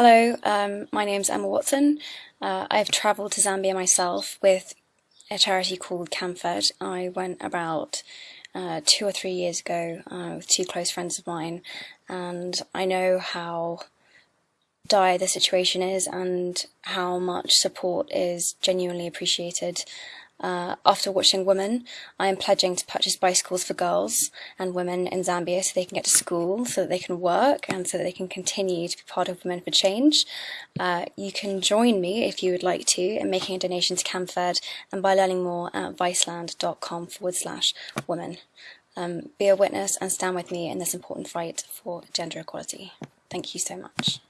Hello, um, my name's Emma Watson. Uh, I've travelled to Zambia myself with a charity called CAMFED. I went about uh, two or three years ago uh, with two close friends of mine, and I know how dire the situation is and how much support is genuinely appreciated. Uh, after watching Women, I am pledging to purchase bicycles for girls and women in Zambia so they can get to school, so that they can work, and so that they can continue to be part of Women for Change. Uh, you can join me if you would like to in making a donation to CAMFED and by learning more at viceland.com forward slash women. Um, be a witness and stand with me in this important fight for gender equality. Thank you so much.